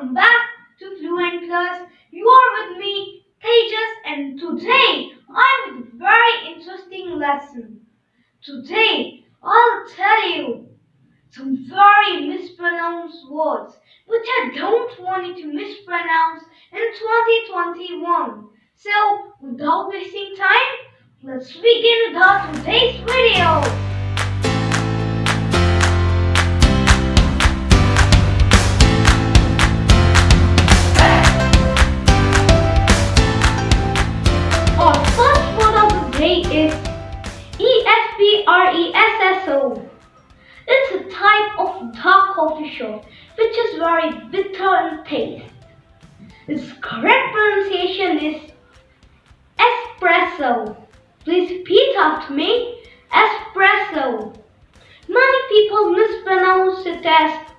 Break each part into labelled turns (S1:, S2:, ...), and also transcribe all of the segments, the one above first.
S1: welcome back to Fluent Plus. You are with me, Tejas, and today I'm with a very interesting lesson. Today I'll tell you some very mispronounced words which I don't want you to mispronounce in 2021. So, without wasting time, let's begin with our today's video. Is E-S-P-R-E-S-S-O. It's a type of dark coffee shop which is very bitter in taste. Its correct pronunciation is espresso. Please repeat after me. Espresso. Many people mispronounce it as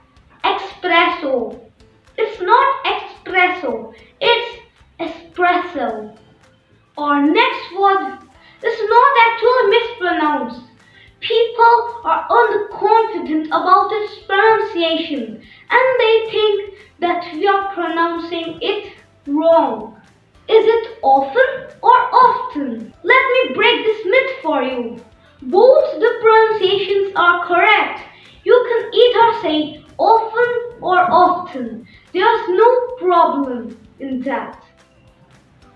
S1: mispronounced. People are underconfident about its pronunciation and they think that we are pronouncing it wrong. Is it often or often? Let me break this myth for you. Both the pronunciations are correct. You can either say often or often. There's no problem in that.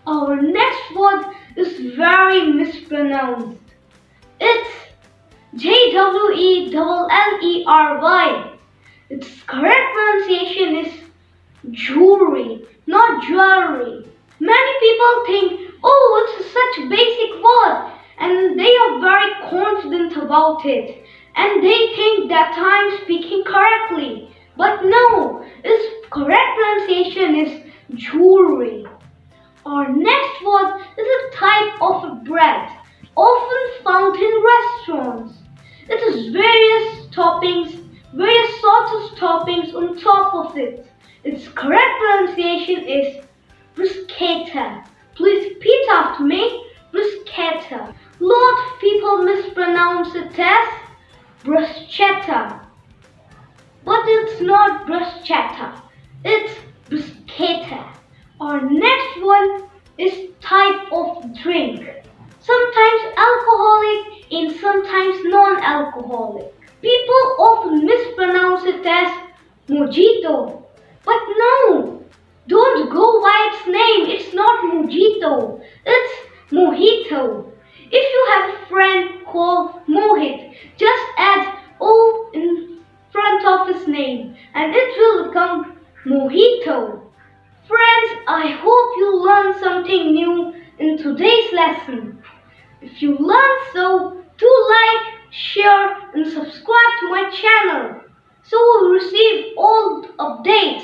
S1: Our next word is very mispronounced. It's J W E L L E R Y. Its correct pronunciation is jewelry, not jewelry. Many people think, oh, it's such a basic word, and they are very confident about it, and they think that I'm speaking correctly. But no, its correct pronunciation is jewelry. Our next word is a type of bread, often found in restaurants. Toppings, various sorts of toppings on top of it. Its correct pronunciation is bruschetta. Please repeat after me, bruschetta. Lot of people mispronounce it as bruschetta. But it's not bruschetta, it's bruschetta. Our next one is type of drink. Sometimes alcoholic and sometimes non-alcoholic. People often mispronounce it as mojito. But no, don't go by its name. It's not mojito. It's mojito. If you have a friend called Mohit, just add O in front of his name and it will become mojito. Friends, I hope you learned something new in today's lesson. If you learned so, do like, share and subscribe to my channel so you'll receive all updates.